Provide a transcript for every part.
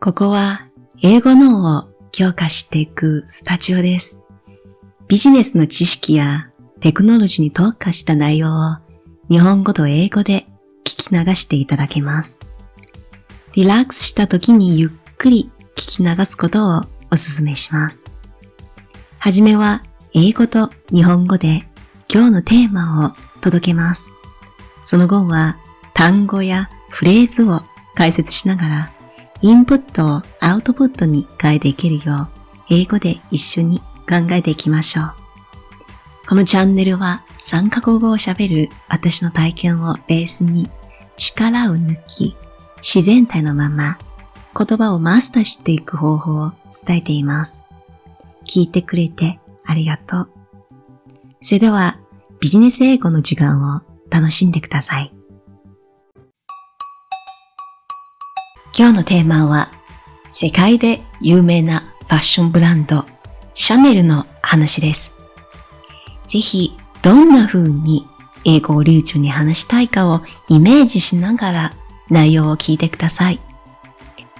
ここは英語脳を強化していくスタジオです。ビジネスの知識やテクノロジーに特化した内容を日本語と英語で聞き流していただけます。リラックスした時にゆっくり聞き流すことをお勧めします。はじめは英語と日本語で今日のテーマを届けます。その後は単語やフレーズを解説しながらインプットをアウトプットに変えていけるよう英語で一緒に考えていきましょう。このチャンネルは3カ国語を喋る私の体験をベースに力を抜き自然体のまま言葉をマスターしていく方法を伝えています。聞いてくれてありがとう。それではビジネス英語の時間を楽しんでください。今日のテーマは世界で有名なファッションブランドシャネルの話です。ぜひどんな風に英語を流暢に話したいかをイメージしながら内容を聞いてください。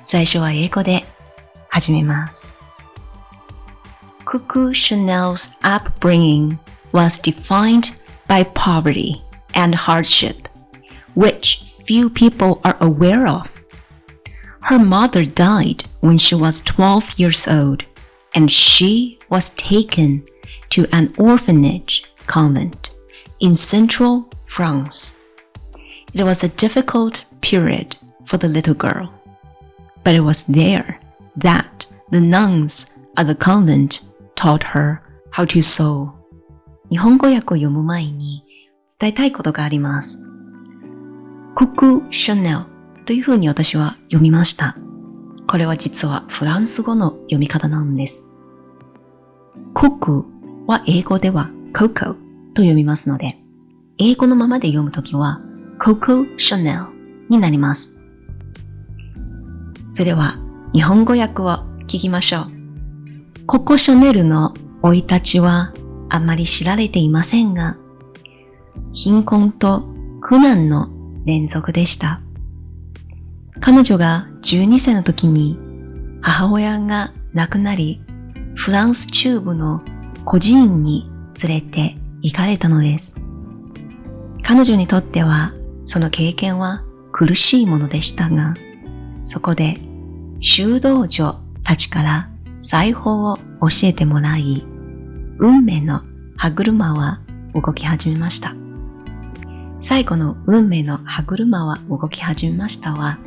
最初は英語で始めます。Cuckoo Chanel's upbringing was defined by poverty and hardship, which few people are aware of. Her mother died when she was 12 years old, and she was taken to an orphanage convent in central France. It was a difficult period for the little girl, but it was there that the nuns at the convent taught her how to sew. 日本語訳を読む前に伝えたいことがあります。クク・シャネル という風に私は読みました。これは実はフランス語の読み方なんです。ククは英語ではココと読みますので、英語のままで読むときはココ・シャネルになります。それでは日本語訳を聞きましょう。ココ・シャネルの生い立ちはあまり知られていませんが、貧困と苦難の連続でした。彼女が12歳の時に母親が亡くなり、フランス中部の孤児院に連れて行かれたのです。彼女にとってはその経験は苦しいものでしたが、そこで修道女たちから裁縫を教えてもらい、運命の歯車は動き始めました。最後の運命の歯車は動き始めましたは、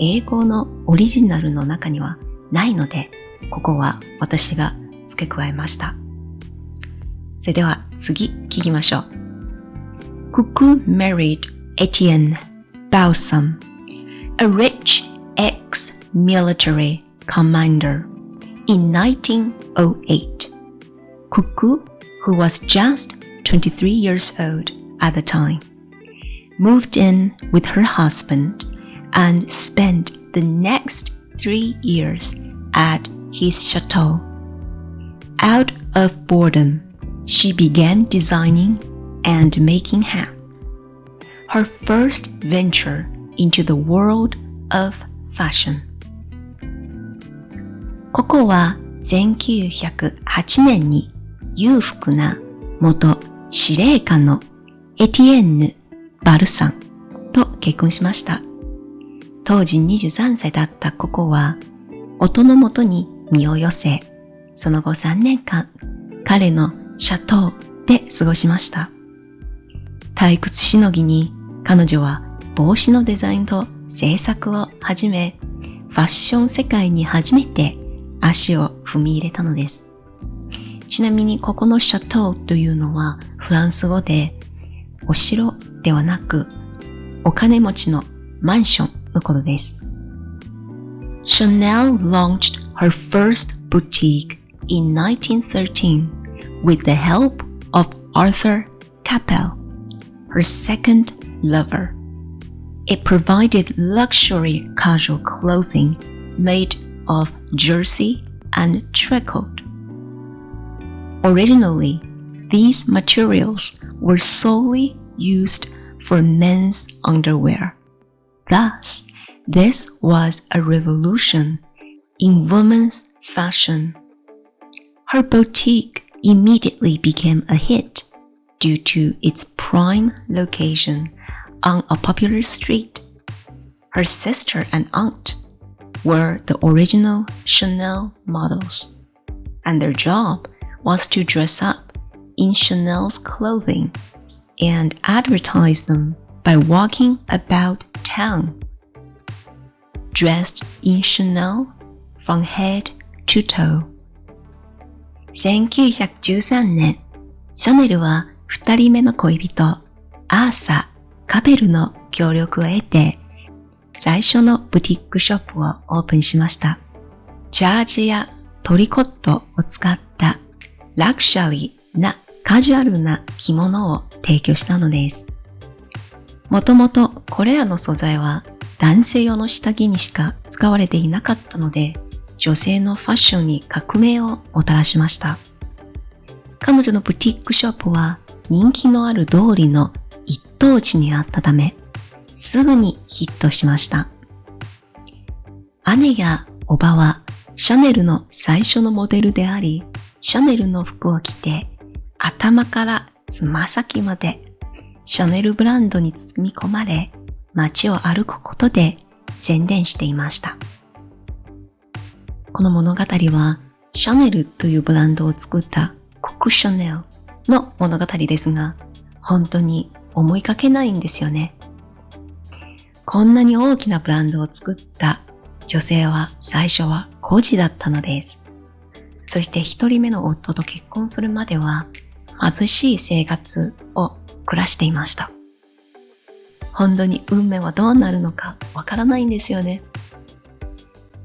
英語のオリジナルの中にはないので、ここは私が付け加えました。それでは次聞きましょう。Cuckoo married Etienne Balsam, a rich ex-military commander in 1908. Cuckoo, who was just 23 years old at the time, moved in with her husband and spent the next three years at his chateau. Out of boredom, she began designing and making hats. Her first venture into the world of fashion. ここは1908年に裕福な元司令官のエティエンヌ・バルサンと結婚しました。 当時23歳だったココは、夫のもとに身を寄せ、その後3年間、彼のシャトーで過ごしました。退屈しのぎに彼女は帽子のデザインと制作を始め、ファッション世界に初めて足を踏み入れたのです。ちなみにここのシャトーというのはフランス語でお城ではなくお金持ちのマンション のことです。Chanel launched her first boutique in 1913 with the help of Arthur Capel, her second lover. It provided luxury casual clothing made of jersey and tricot. Originally, these materials were solely used for men's underwear. Thus, This was a revolution in women's fashion. Her boutique immediately became a hit due to its prime location on a popular street. Her sister and aunt were the original Chanel models, and their job was to dress up in Chanel's clothing and advertise them by walking about town. Dressed in Chanel from head to toe. 1913年、シャネルは二人目の恋人、アーサ・カペルの協力を得て、最初のブティックショップをオープンしました。ジャージやトリコットを使ったラクシャリーなカジュアルな着物を提供したのです。もともとこれらの素材は男性用の下着にしか使われていなかったので、女性のファッションに革命をもたらしました。彼女のブティックショップは人気のある通りの一等地にあったため、すぐにヒットしました。姉やおばはシャネルの最初のモデルであり、シャネルの服を着て頭からつま先までシャネルブランドに包み込まれ街を歩くことで宣伝していました。この物語はシャネルというブランドを作ったコクシャネルの物語ですが、本当に思いかけないんですよね。こんなに大きなブランドを作った女性は最初は孤児だったのです。そして一人目の夫と結婚するまでは貧しい生活を暮らしていました。本当に運命はどうなるのかわからないんですよね。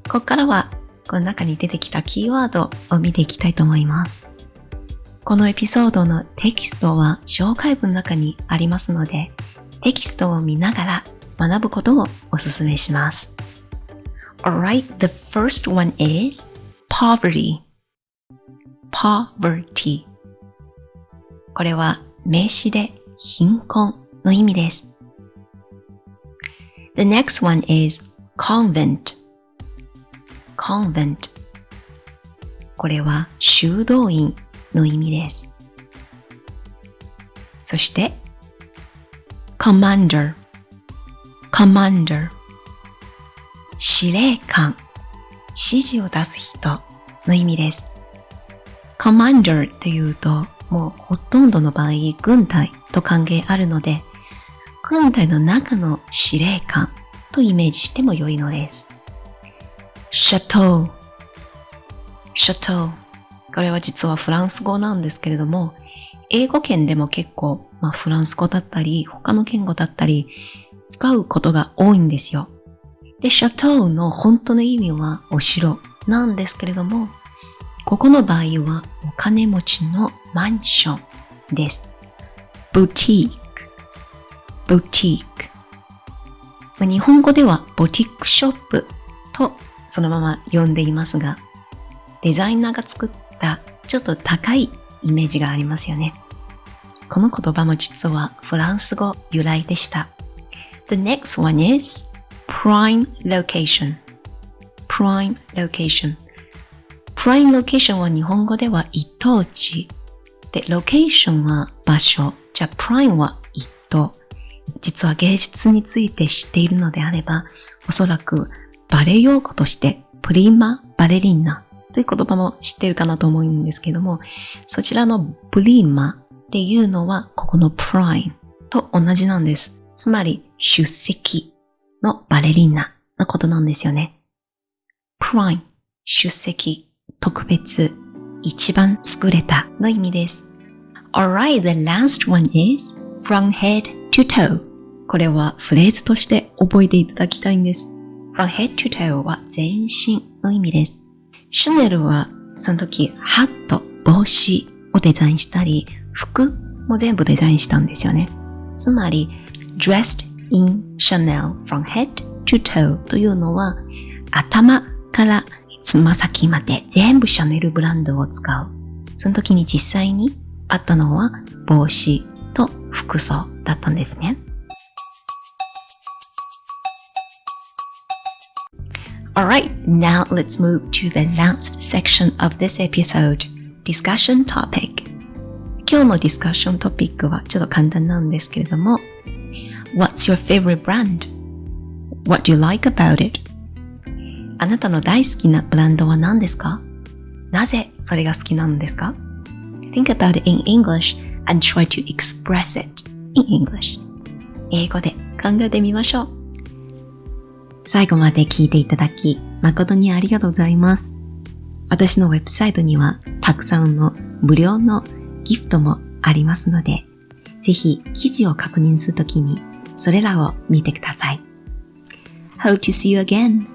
ここからはこの中に出てきたキーワードを見ていきたいと思います。このエピソードのテキストは紹介文の中にありますので、テキストを見ながら学ぶことをお勧めします。Alright, the first one is poverty. poverty これは名詞で貧困の意味です。The next one is convent. convent これは修道院の意味です。そして commander commander 司令官指示を出す人の意味です。commander というともうほとんどの場合、軍隊と関係あるので、軍隊の中の司令官とイメージしても良いのです。シャトー。シャトー。これは実はフランス語なんですけれども、英語圏でも結構、まあ、フランス語だったり、他の言語だったり、使うことが多いんですよ。で、シャトーの本当の意味はお城なんですけれども、ここの場合はお金持ちのマンションです。boutique, boutique。日本語ではボティックショップとそのまま呼んでいますが、デザイナーが作ったちょっと高いイメージがありますよね。この言葉も実はフランス語由来でした。The next one is prime location. prime location. プライムロケーションは日本語では一等地。で、ロケーションは場所。じゃあ、プライムは一等。実は芸術について知っているのであれば、おそらくバレエ用語としてプリマ・バレリーナという言葉も知っているかなと思うんですけども、そちらのプリマっていうのはここのプライムと同じなんです。つまり出席のバレリーナのことなんですよね。プライム、出席。特別、一番優れたの意味です。Alright, the last one is from head to toe. これはフレーズとして覚えていただきたいんです。from head to toe は全身の意味です。シュネルはその時ハット、帽子をデザインしたり、服も全部デザインしたんですよね。つまり、dressed in Chanel from head to toe というのは頭からつま先まで全部シャネルブランドを使う。その時に実際にあったのは帽子と服装だったんですね。Alright, now let's move to the last section of this episode. Discussion topic. 今日のディスカッショントピックはちょっと簡単なんですけれども What's your favorite brand? What do you like about it? あなたの大好きなブランドは何ですかなぜそれが好きなのですか Think about it in English and try to express it in English. 英語で考えてみましょう。 最後まで聞いていただき、誠にありがとうございます。私のウェブサイトにはたくさんの無料のギフトもありますので、ぜひ記事を確認するときにそれらを見てください。Hope to see you again.